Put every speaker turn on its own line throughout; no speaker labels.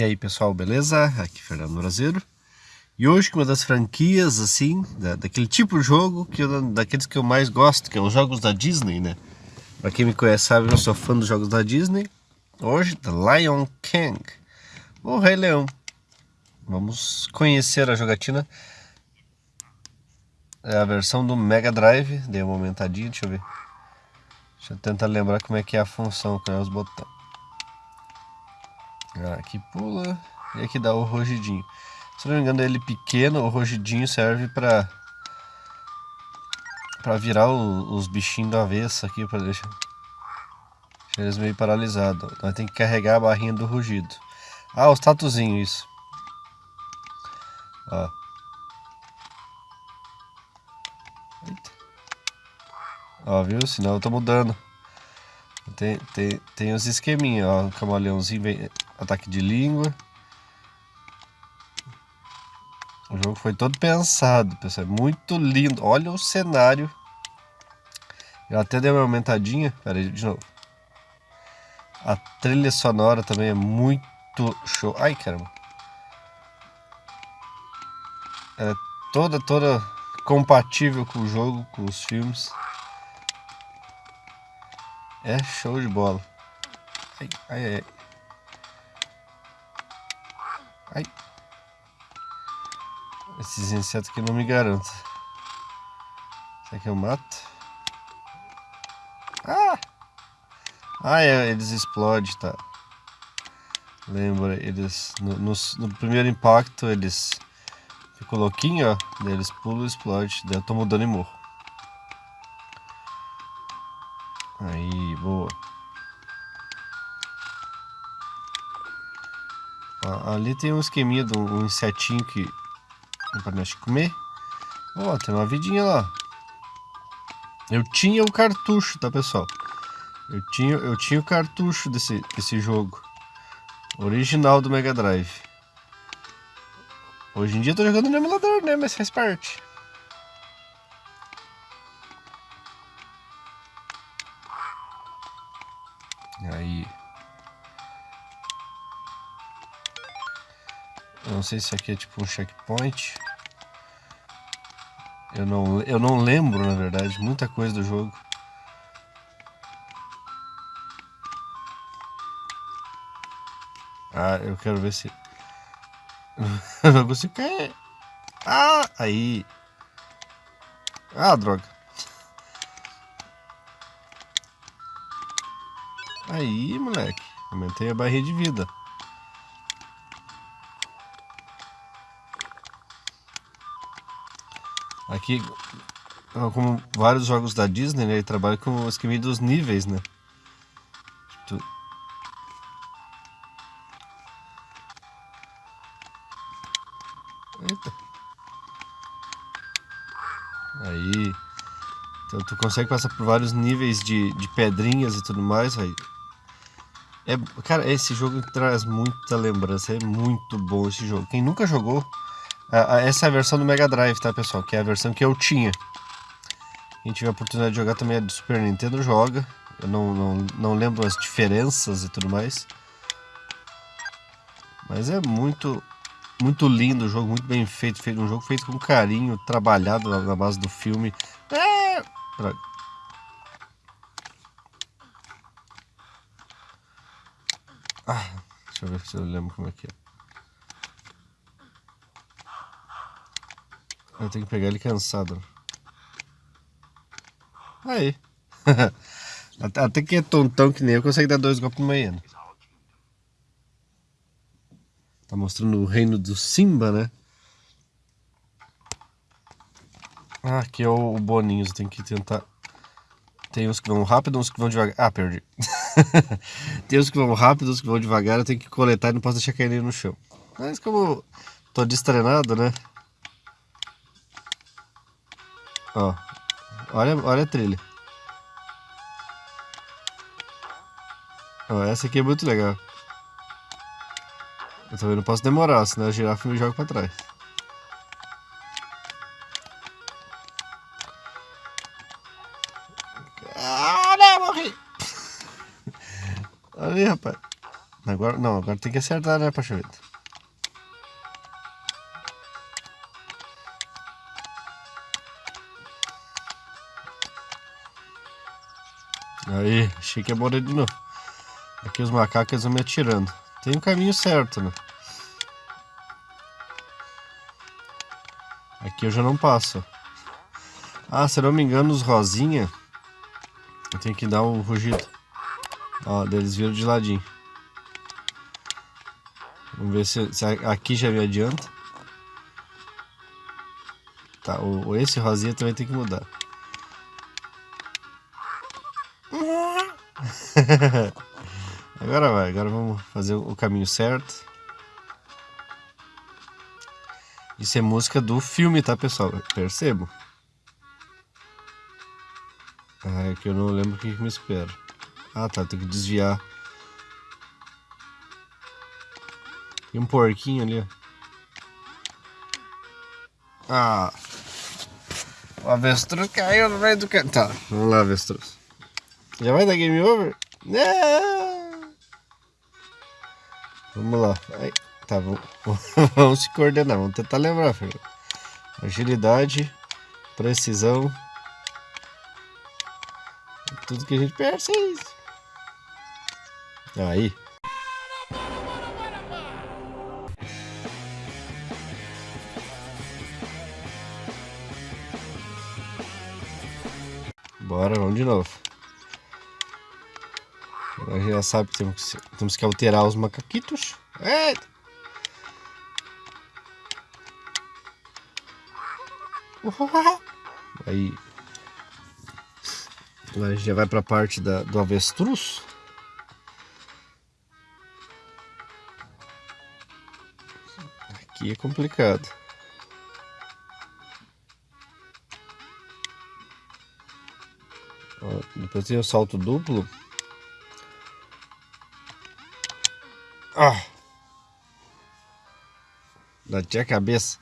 E aí pessoal, beleza? Aqui é Fernando Brasileiro E hoje uma das franquias assim, da, daquele tipo de jogo, que eu, daqueles que eu mais gosto, que é os jogos da Disney, né? Pra quem me conhece sabe, eu sou fã dos jogos da Disney. Hoje, The Lion King, o Rei Leão. Vamos conhecer a jogatina. É a versão do Mega Drive, dei uma aumentadinha, deixa eu ver. Deixa eu tentar lembrar como é que é a função com os botões Aqui pula e aqui dá o rugidinho. Se não me engano, ele pequeno, o rugidinho serve para para virar o, os bichinhos do avesso aqui, para deixar, deixar, eles meio paralisados. Nós tem que carregar a barrinha do rugido. Ah, os tatuzinhos, isso. Ó. Eita. Ó, viu? Senão eu tô mudando. Tem, tem, tem os esqueminhos, ó. O camaleãozinho vem ataque de língua. O jogo foi todo pensado, pessoal. É muito lindo. Olha o cenário. Eu até dei uma aumentadinha. Pera aí, de novo. A trilha sonora também é muito show. Ai, caramba. É toda, toda compatível com o jogo, com os filmes. É show de bola. Ai, ai, ai. Ai. Esses insetos aqui não me garanto. Será que eu mato? Ah! Ah, é, eles explodem, tá? Lembra, eles... No, no, no primeiro impacto, eles... Ficam louquinhos, ó. Daí eles pulam e explodem. Daí eu tô mudando e morro. Ali tem um esqueminha de um, insetinho que para nós comer. Ó, oh, tem uma vidinha lá. Eu tinha o cartucho, tá pessoal? Eu tinha, eu tinha o cartucho desse, desse jogo. Original do Mega Drive. Hoje em dia eu tô jogando no emulador, né? Mas faz parte. Não sei se aqui é tipo um checkpoint. Eu não, eu não lembro, na verdade, muita coisa do jogo. Ah, eu quero ver se... eu não consigo cair. Ah, aí. Ah, droga. Aí, moleque. Aumentei a barrinha de vida. Aqui, como vários jogos da Disney, né, ele trabalha com o esquema dos níveis, né? Tu... Eita. Aí. Então tu consegue passar por vários níveis de, de pedrinhas e tudo mais, aí. É, cara, esse jogo traz muita lembrança, é muito bom esse jogo. Quem nunca jogou, essa é a versão do Mega Drive, tá, pessoal? Que é a versão que eu tinha. Quem tiver a oportunidade de jogar também é do Super Nintendo, joga. Eu não, não, não lembro as diferenças e tudo mais. Mas é muito, muito lindo o jogo, muito bem feito. feito um jogo feito com carinho, trabalhado na, base do filme. É... Ah, deixa eu ver se eu lembro como é que é. Eu tenho que pegar ele cansado. Aí. Até que é tontão que nem eu consegue dar dois golpes no manhã. Tá mostrando o reino do Simba, né? Ah, aqui é o Boninho, você tem que tentar... Tem uns que vão rápido, uns que vão devagar. Ah, perdi. tem uns que vão rápido, uns que vão devagar, eu tenho que coletar e não posso deixar cair no chão. Mas como tô destrenado, né? Ó, olha, olha a trilha. Ó, essa aqui é muito legal. Eu também não posso demorar, senão a girafa me joga pra trás. Ah, não, morri! Olha rapaz. Agora, não, agora tem que acertar, né, Pachovita? Aí, achei que ia morrer de novo. Aqui os macacos vão me atirando. Tem o um caminho certo, né? Aqui eu já não passo. Ah, se não me engano, os rosinha... Eu tenho que dar um rugido. Ó, eles viram de ladinho. Vamos ver se, se aqui já me adianta. Tá, o, esse rosinha também tem que mudar. agora vai, agora vamos fazer o caminho certo. Isso é música do filme, tá pessoal? Percebo. Ah, é que eu não lembro o que, me espera. Ah tá, tem que desviar. Tem um porquinho ali, ó. Ah. O avestruz caiu no meio do... Tá, vamos lá, avestruz. Já vai dar game over? Não! Vamos lá. Ai, tá, vamos, vamos se coordenar, vamos tentar lembrar, filho. Agilidade, precisão. Tudo que a gente pensa é isso. Aí. Bora, vamos de novo. Agora já sabe que temos, que temos que alterar os macaquitos. Eita! Aí. Agora a gente já vai para a parte da, do avestruz. Aqui é complicado. Ó, depois tem o salto duplo. Ah! Bati a cabeça.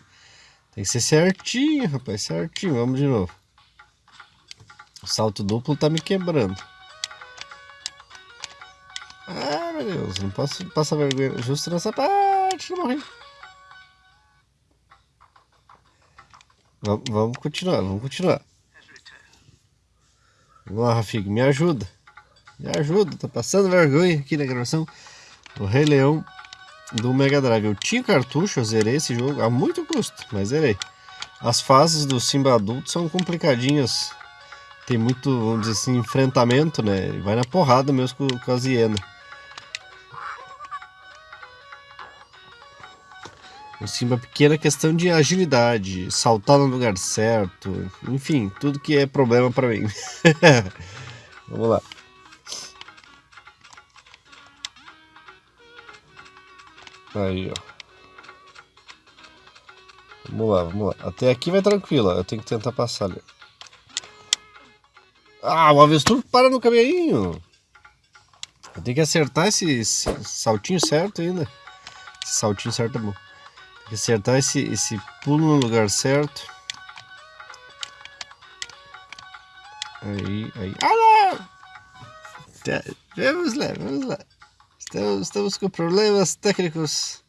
Tem que ser certinho, rapaz, certinho. Vamos de novo. O salto duplo tá me quebrando. Ah, meu Deus, não posso passar vergonha justo nessa parte, não morri. Vamos, continuar, vamos continuar. Vamos lá, Rafigo, me ajuda. Me ajuda, tô passando vergonha aqui na gravação. O Rei Leão do Mega Drive. Eu tinha cartucho, eu zerei esse jogo a muito custo, mas zerei. As fases do Simba adulto são complicadinhas. Tem muito, vamos dizer assim, enfrentamento, né? Vai na porrada mesmo com, com as. O Simba pequena questão de agilidade, saltar no lugar certo, enfim, tudo que é problema para mim. Vamos lá. Aí, ó. Vamos lá, vamos lá. Até aqui vai tranquilo, ó. eu tenho que tentar passar ali. Ah, o avestruz para no caminho. Eu tenho que acertar esse, esse saltinho certo ainda. Esse saltinho certo é bom acertar esse, esse pulo no lugar certo. Aí, aí. Ah! Tá, vamos lá, vamos lá. Estamos, estamos com problemas técnicos.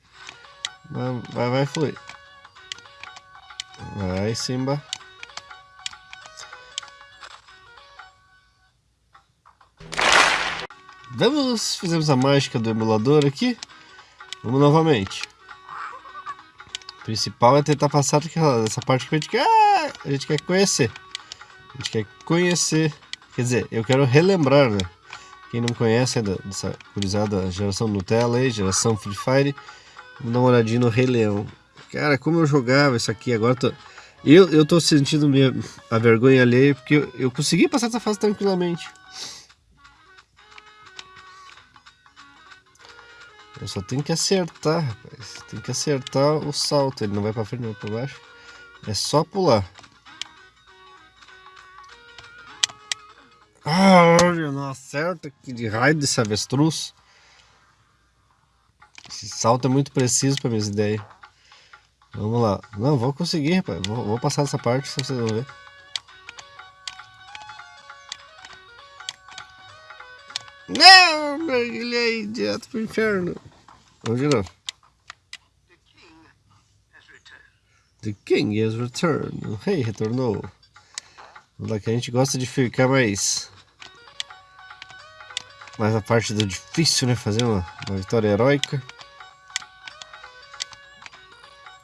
Vai, vai, vai fluir. Vai, Simba. Vamos, fizemos a mágica do emulador aqui. Vamos novamente principal é tentar passar essa parte que a gente quer, a gente quer conhecer. A gente quer conhecer, quer dizer, eu quero relembrar, né? Quem não conhece ainda dessa curizada geração Nutella aí, geração Free Fire, dar uma olhadinha no Rei Leão. Cara, como eu jogava isso aqui, agora tô... Eu, eu tô sentindo minha, a vergonha alheia porque eu, eu consegui passar essa fase tranquilamente. Eu só tenho que acertar, rapaz. Tem que acertar o salto. Ele não vai pra frente, não pra baixo. É só pular. Ah, não acerta. Que de raio desse avestruz. Esse salto é muito preciso para minhas ideias. Vamos lá. Não, vou conseguir, rapaz. Vou, vou passar essa parte, se vocês vão ver. Não, ele é direto pro inferno. Vamos de novo. The King has returned. O rei retornou. Lá que a gente gosta de ficar mais... Mais a parte do difícil, né? Fazer uma, uma vitória heróica.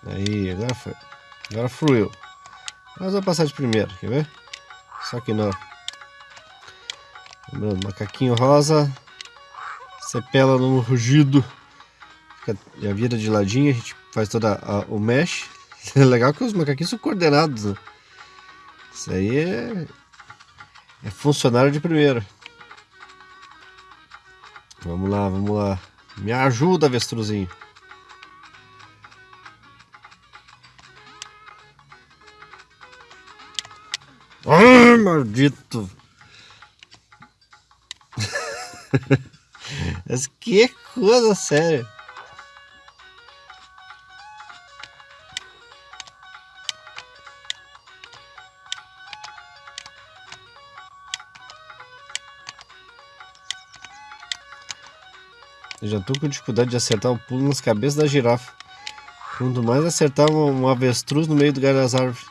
Aí, agora foi. Agora fluiu. Nós vamos passar de primeiro, quer ver? Só que não. Lembrando, macaquinho rosa. Sepela no rugido. Fica, já vira de ladinho, a gente faz toda a, o mesh. É legal que os macaquinhos são coordenados. Né? Isso aí é, é funcionário de primeira. Vamos lá, vamos lá. Me ajuda, avestruzinho. Ai, maldito. Mas que coisa séria. Eu já tô com dificuldade de acertar o pulo nas cabeças da girafa. Quanto mais acertar um, um avestruz no meio do galho das árvores.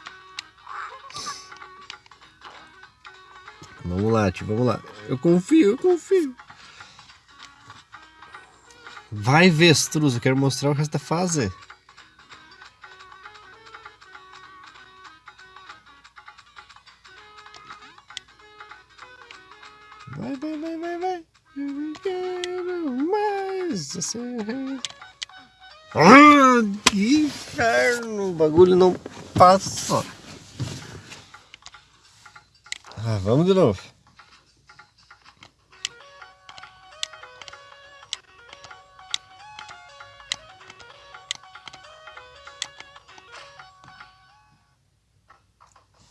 Vamos lá, tio, vamos lá. Eu confio, eu confio. Vai, avestruz, eu quero mostrar o resto da fase. Ah, vamos de novo.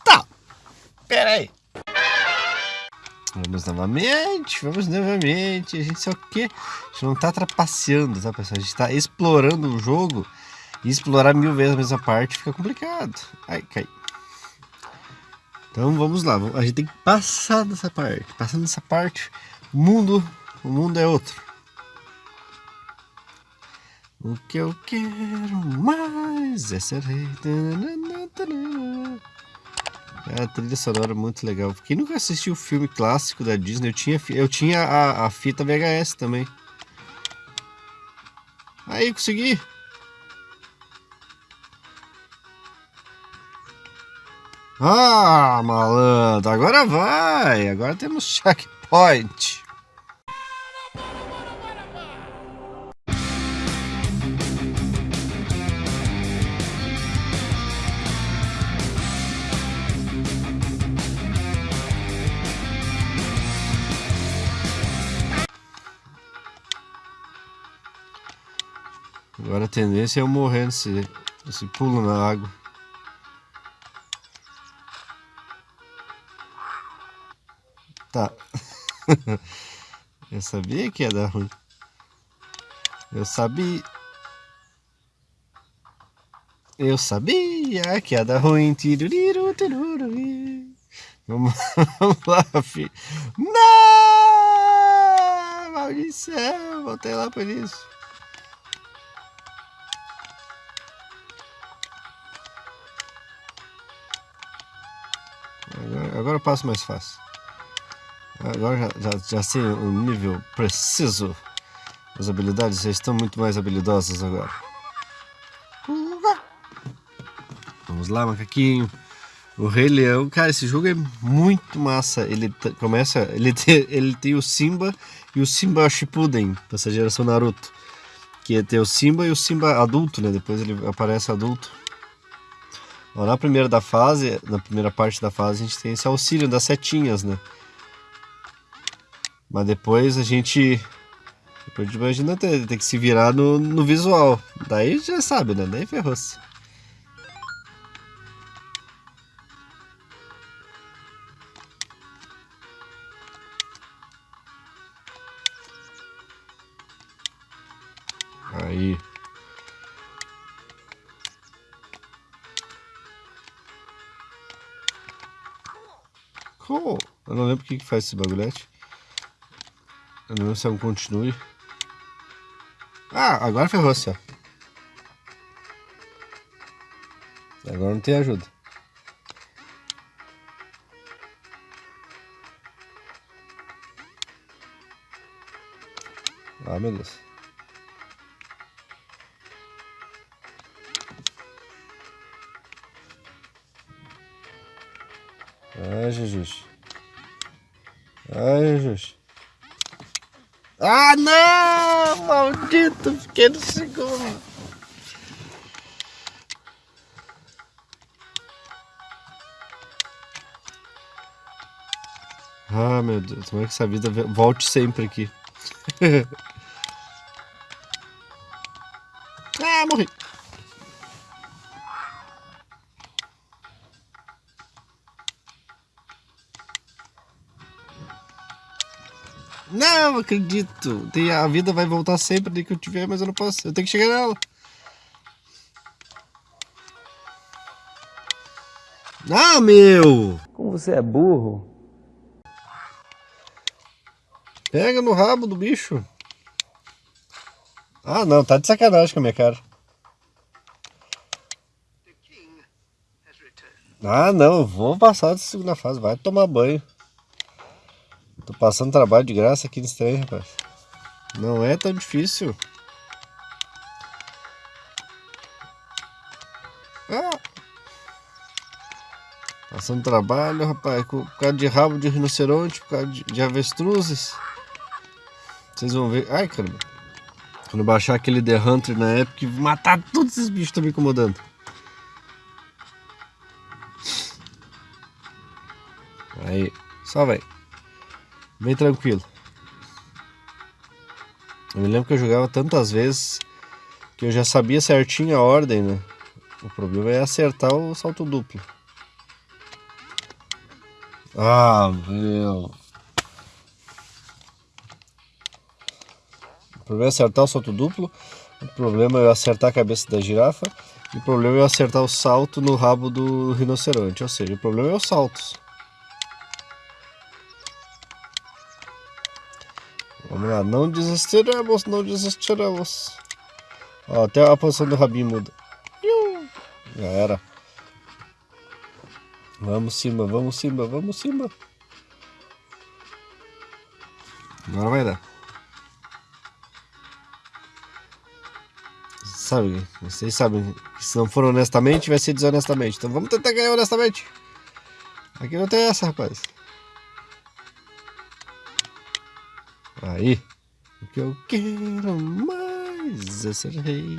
Tá. Pera aí. Vamos novamente, vamos novamente. A gente só que a gente não tá trapaceando, tá pessoal? A gente tá explorando o jogo e explorar mil vezes a mesma parte fica complicado. Ai, cai. Então vamos lá, a gente tem que passar dessa parte. Passando dessa parte, o mundo, o mundo é outro. O que eu quero mais é ser rei. É a trilha sonora muito legal. Quem nunca assistiu o filme clássico da Disney, eu tinha, eu tinha a, a fita VHS também. Aí, consegui! Ah, malandro, agora vai. Agora temos checkpoint. Agora a tendência é eu morrer nesse, nesse pulo na água. Tá. Eu sabia que ia dar ruim. Eu sabia. Eu sabia que ia dar ruim. Tiruriru, tiruriru. Vamos, vamos lá, filho. Não! Maldição! Voltei lá por isso. Agora, agora eu passo mais fácil. Agora já, já, já sei o nível preciso. As habilidades já estão muito mais habilidosas agora. Vamos lá, macaquinho. O Rei Leão, cara, esse jogo é muito massa. Ele começa, ele tem, ele tem o Simba e o Simba Shippuden, dessa geração Naruto. Que é ter o Simba e o Simba adulto, né? Depois ele aparece adulto. Ó, na primeira da fase, na primeira parte da fase, a gente tem esse auxílio das setinhas, né? Mas depois a gente. Depois imagina ter, ter que se virar no, no visual. Daí já sabe, né? Daí ferrou-se. Aí. Cool. Eu não lembro o que faz esse bagulhete. É um continue. Ah, agora ferrou-se, ó. Agora não tem ajuda. Ah, meu Deus. Ai, Jesus. Ai, Jesus. Ah, não! Maldito, fiquei no segundo. Ah, meu Deus, como é que essa vida volte sempre aqui? Não, acredito. Tem, a vida vai voltar sempre de que eu tiver, mas eu não posso. Eu tenho que chegar nela. Ah, meu!
Como você é burro.
Pega no rabo do bicho. Ah, não, tá de sacanagem com a minha cara. Ah, não, vou passar da segunda fase, vai tomar banho. Tô passando trabalho de graça aqui nesse trem, rapaz. Não é tão difícil. Ah. Passando trabalho, rapaz, por causa de rabo de rinoceronte, por causa de, de avestruzes. Vocês vão ver. Ai, caramba. Quando baixar aquele The Hunter na época, matar todos esses bichos que me incomodando. Aí, só vai. Bem tranquilo. Eu me lembro que eu jogava tantas vezes que eu já sabia certinho a ordem, né? O problema é acertar o salto duplo. Ah, meu. O problema é acertar o salto duplo. O problema é acertar a cabeça da girafa. E o problema é acertar o salto no rabo do rinoceronte. Ou seja, o problema é os saltos. Vamos lá, não desistiremos, não desistiremos. Ó, até a posição do rabinho muda. Já era. Vamos cima, vamos cima, vamos cima. Agora vai dar. Sabe, vocês sabem que se não for honestamente, vai ser desonestamente. Então vamos tentar ganhar honestamente. Aqui não tem essa, rapaz. Aí, o que eu quero mais é ser rei.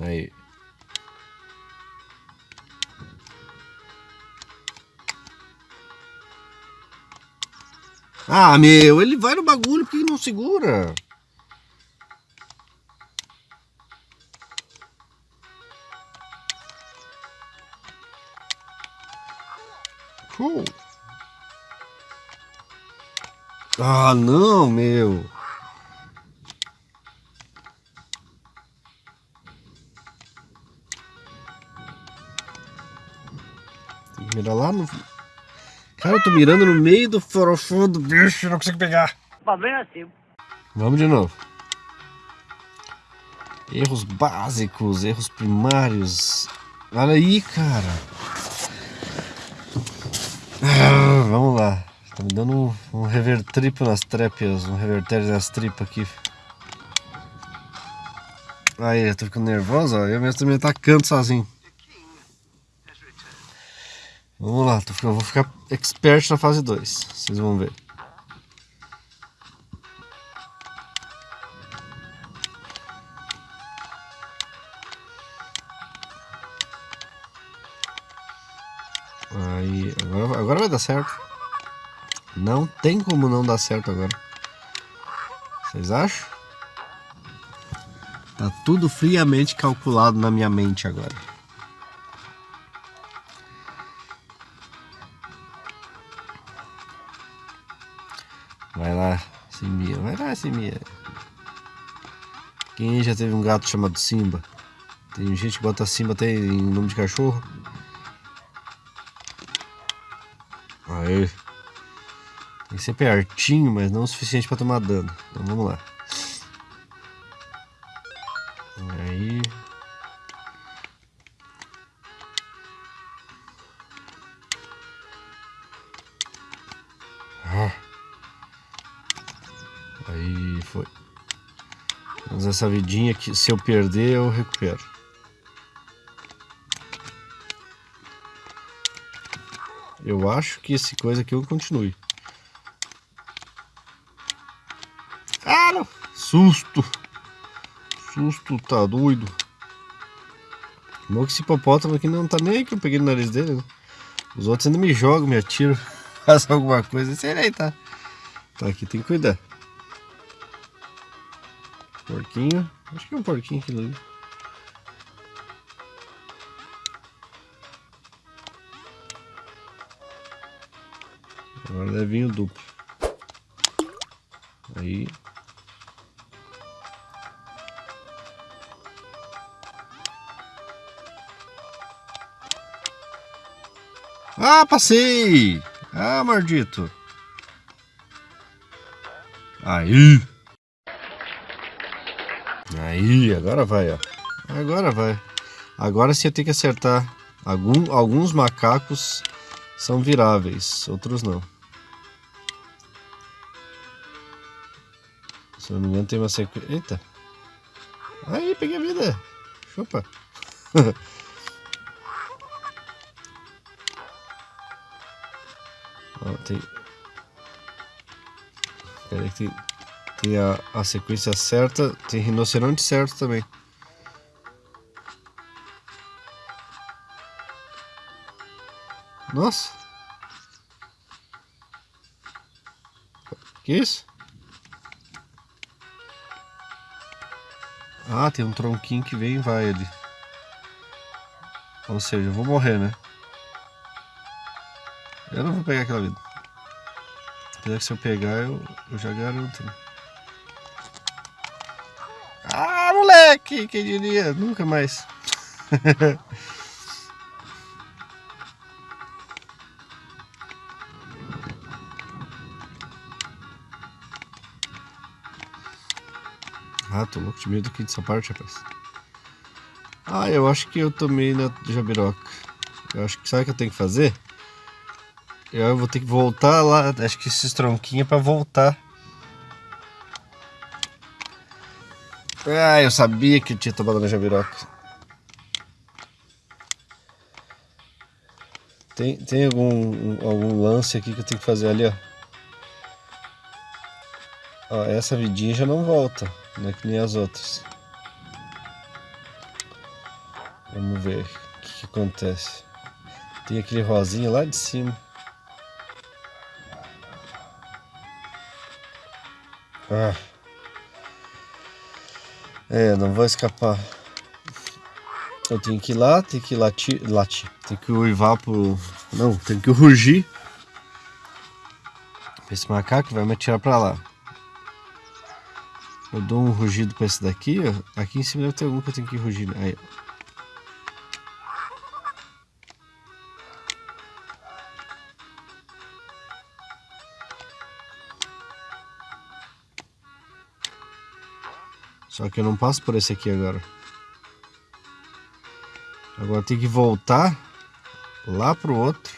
Aí. Ah, meu, ele vai no bagulho, por que não segura? Cool. Ah, não, meu. Tem que mirar lá no... Cara, eu tô mirando no meio do forofão do bicho, não consigo pegar.
Problema assim.
Vamos de novo. Erros básicos, erros primários. Olha aí, cara. Ah, vamos lá. Tá me dando um, um revertripo nas trépias, um revertério nas tripas aqui. Aí, eu tô ficando nervoso, ó. Eu mesmo tô me atacando sozinho. Vamos lá, tô, eu vou ficar expert na fase 2. Vocês vão ver. Aí, agora, agora vai dar certo. Não tem como não dar certo agora. Vocês acham? Tá tudo friamente calculado na minha mente agora. Vai lá, Simia. Vai lá, Simia. Quem já teve um gato chamado Simba? Tem gente que bota Simba até em nome de cachorro. Aí. Tem que ser pertinho, mas não o suficiente para tomar dano. Então vamos lá. Aí. Ah. Aí foi. Vamos essa vidinha que se eu perder eu recupero. Eu acho que esse coisa aqui eu continue. Cara, susto. Susto, tá doido. Bom que esse hipopótamo aqui não tá nem que eu peguei no nariz dele, né? Os outros ainda me jogam, me atiram, fazem alguma coisa. Sei aí, tá? Tá aqui, tem que cuidar. Porquinho. Acho que é um porquinho aquilo ali. Agora deve vir o duplo. Aí. Ah, passei! Ah, maldito! Aí! Aí, agora vai, ó. Agora vai. Agora sim eu tenho que acertar. Algum, alguns macacos são viráveis, outros não. Se eu não me engano tem uma sequência... Eita! Aí, peguei a vida! Chupa! tem... Pera que tem, tem a, a sequência certa, tem rinoceronte certo também. Nossa! Que isso? Ah, tem um tronquinho que vem e vai ali. Ou seja, eu vou morrer, né? Eu não vou pegar aquela vida. Que se eu pegar, eu, eu já garanto. Né? Ah, moleque! Quem diria? Nunca mais. Ah, tô louco de medo aqui dessa parte, rapaz. Ah, eu acho que eu tomei na jabiroca. Eu acho que sabe o que eu tenho que fazer? Eu vou ter que voltar lá. Acho que esses tronquinhos é pra voltar. Ah, eu sabia que eu tinha tomado na jabiroca. Tem, tem algum, algum lance aqui que eu tenho que fazer ali, ó. ó essa vidinha já não volta. Não é que nem as outras. Vamos ver o que, que acontece. Tem aquele rosinha lá de cima. Ah. É, não vou escapar. Eu tenho que ir lá, tenho que latir, latir. Tenho que uivar pro... Não, tenho que rugir. Esse macaco vai me atirar pra lá. Eu dou um rugido pra esse daqui, ó. Aqui em cima deve ter algum que eu tenho que rugir. Aí, Só que eu não passo por esse aqui agora. Agora tem que voltar lá pro outro.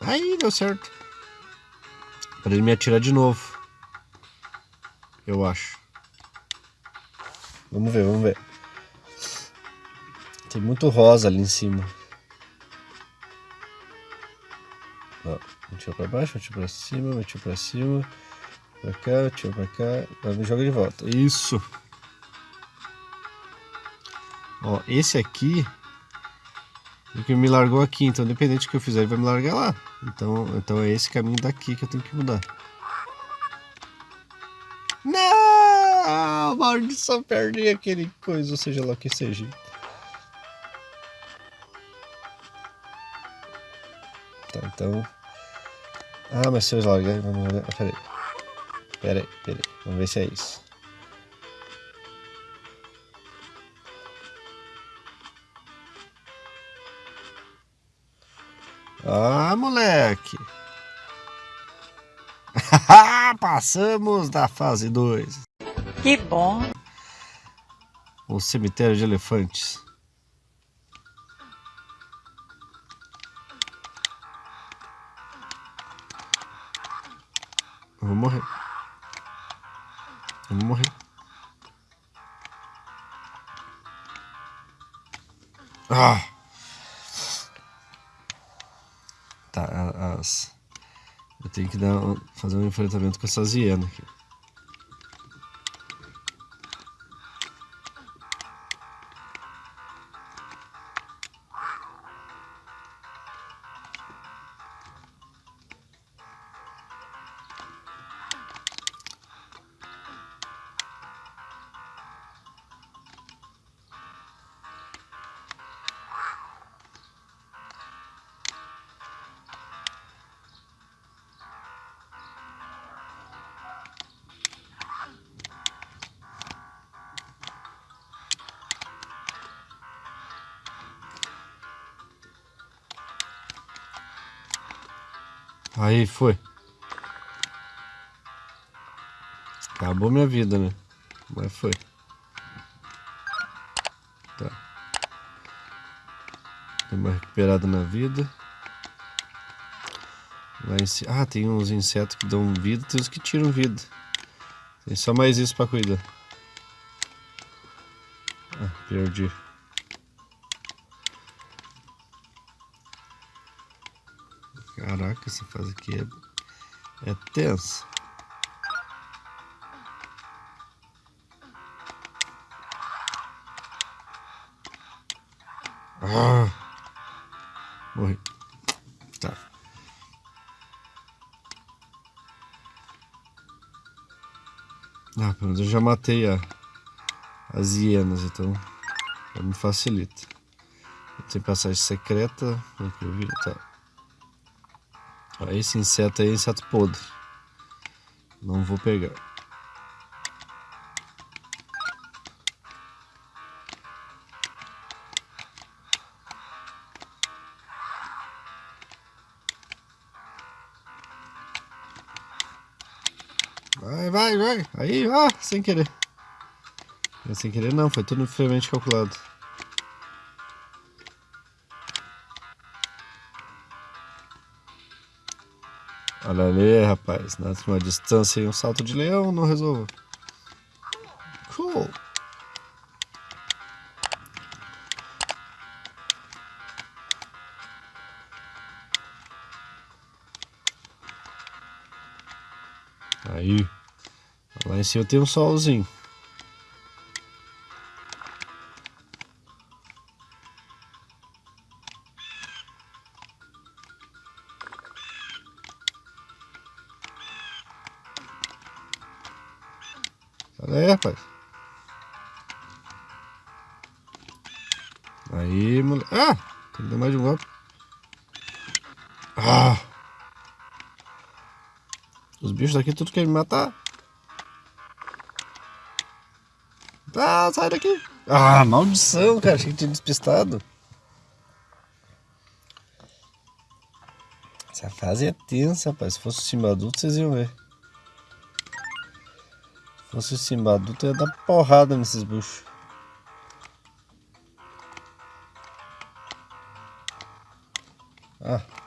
Aí, deu certo. Para ele me atirar de novo. Eu acho. Vamos ver, vamos ver. Tem muito rosa ali em cima. Tiro pra baixo, tiro pra cima, tiro pra cima. Pra cá, tiro pra cá. Agora me joga de volta. Isso. Ó, esse aqui que me largou aqui, então independente do que eu fizer, ele vai me largar lá. Então, então é esse caminho daqui que eu tenho que mudar. Não! Maldição, perdi aquele coisa, ou seja lá o que seja. Tá, então... Ah, mas se eu largar, vamos largar... Ah, peraí. Peraí, peraí. Vamos ver se é isso. Ah, moleque. Passamos da fase 2.
Que bom.
O cemitério de elefantes. Vou morrer. Eu vou morrer. Ah! Tá, as... Eu tenho que dar, fazer um enfrentamento com essas hienas aqui. Aí foi. Acabou minha vida, né? Mas foi. Tá. Deu uma recuperada na vida. Lá em cima. Ah, tem uns insetos que dão vida, tem uns que tiram vida. Tem só mais isso pra cuidar. Ah, perdi. Caraca, essa fase aqui é, é tensa. Ah, morri. Tá. Ah, pelo menos eu já matei a, as hienas, então já me facilita. Tem passagem secreta. Aqui eu vi, tá. Esse inseto aí é inseto podre. Não vou pegar. Vai, vai, vai. Aí, ah, sem querer. Sem querer não, foi tudo friamente calculado. Olha ali, rapaz. Na última distância e um salto de leão não resolvo. Cool. Aí. Lá em cima tem um solzinho. Bichos daqui tudo querem me matar. Ah, sai daqui. Ah, maldição, cara. Achei que tinha despistado. Essa fase é tensa, rapaz. Se fosse o cima adulto, vocês iam ver. Se fosse o Simba adulto, ia dar porrada nesses buchos. Ah.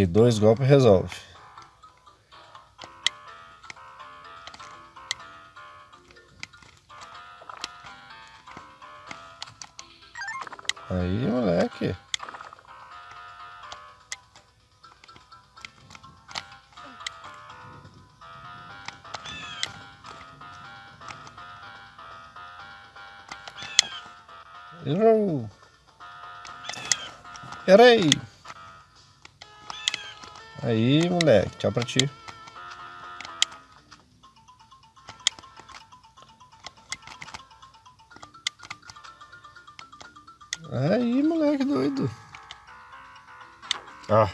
Aí, dois golpes resolve. Aí, moleque. Errou. Errei. Aí, moleque. Tchau pra ti. Aí, moleque doido. Ah.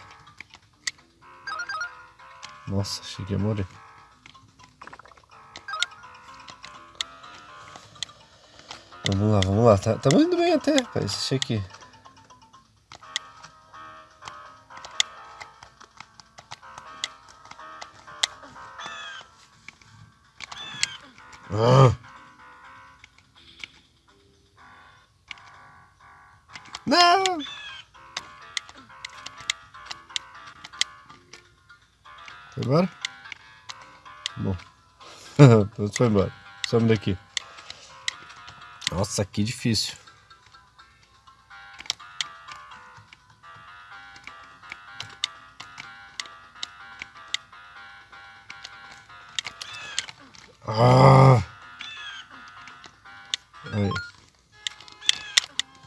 Nossa, achei que ia morrer. Vamos lá, vamos lá. Tá, tá indo bem até, rapaz. Achei que... foi embora. Some daqui. Nossa, que difícil. Ah! Aí.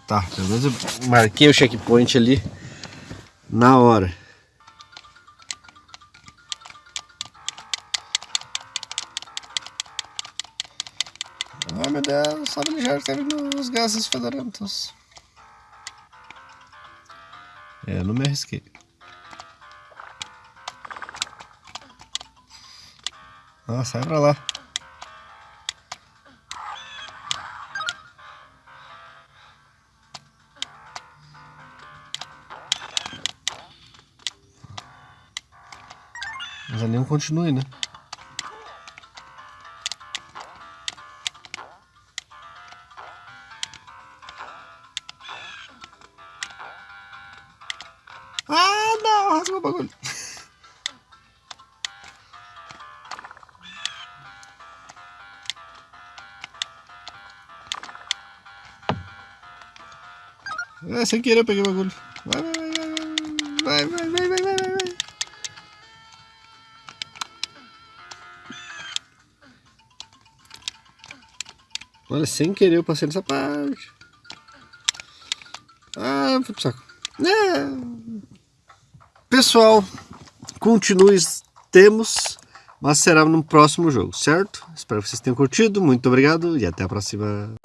Tá, pelo menos eu marquei o checkpoint ali na hora. fabricar os gases fedorentos. É, não me arrisquei. Ah, sai pra lá. Mas a nenhum continue, né? É, sem querer eu peguei o bagulho. Vai, vai, vai, vai, vai, vai, vai, vai, vai, vai. Olha, sem querer eu passei nessa parte. Ah, foi pro saco. É. Pessoal, continue, temos, mas será no próximo jogo, certo? Espero que vocês tenham curtido, muito obrigado e até a próxima.